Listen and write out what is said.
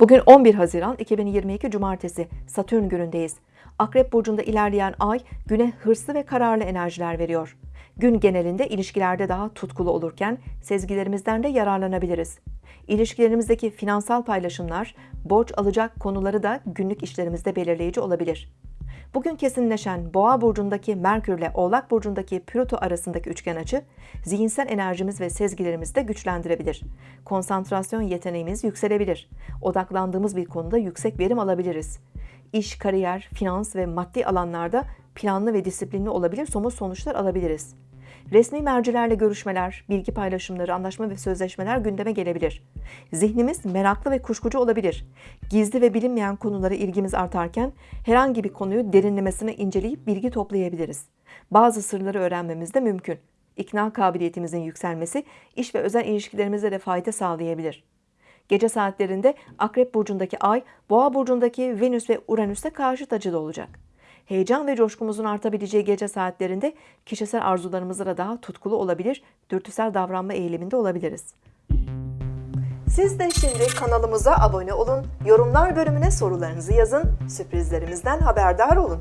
Bugün 11 Haziran 2022 Cumartesi Satürn günündeyiz. Akrep burcunda ilerleyen ay güne hırslı ve kararlı enerjiler veriyor. Gün genelinde ilişkilerde daha tutkulu olurken sezgilerimizden de yararlanabiliriz. İlişkilerimizdeki finansal paylaşımlar, borç alacak konuları da günlük işlerimizde belirleyici olabilir. Bugün kesinleşen Boğa burcundaki Merkür ile Oğlak burcundaki Plüto arasındaki üçgen açı zihinsel enerjimiz ve sezgilerimizi de güçlendirebilir. Konsantrasyon yeteneğimiz yükselebilir. Odaklandığımız bir konuda yüksek verim alabiliriz. İş, kariyer, finans ve maddi alanlarda planlı ve disiplinli olabilir, somut sonuçlar alabiliriz. Resmi mercilerle görüşmeler, bilgi paylaşımları, anlaşma ve sözleşmeler gündeme gelebilir. Zihnimiz meraklı ve kuşkucu olabilir. Gizli ve bilinmeyen konulara ilgimiz artarken herhangi bir konuyu derinlemesine inceleyip bilgi toplayabiliriz. Bazı sırları öğrenmemiz de mümkün. İkna kabiliyetimizin yükselmesi iş ve özel ilişkilerimize de fayda sağlayabilir. Gece saatlerinde Akrep burcundaki Ay, Boğa burcundaki Venüs ve Uranüs'te karşıt açıda olacak. Heyecan ve coşkumuzun artabileceği gece saatlerinde kişisel arzularımızla da daha tutkulu olabilir, dürtüsel davranma eğiliminde olabiliriz. Siz de şimdi kanalımıza abone olun, yorumlar bölümüne sorularınızı yazın, sürprizlerimizden haberdar olun.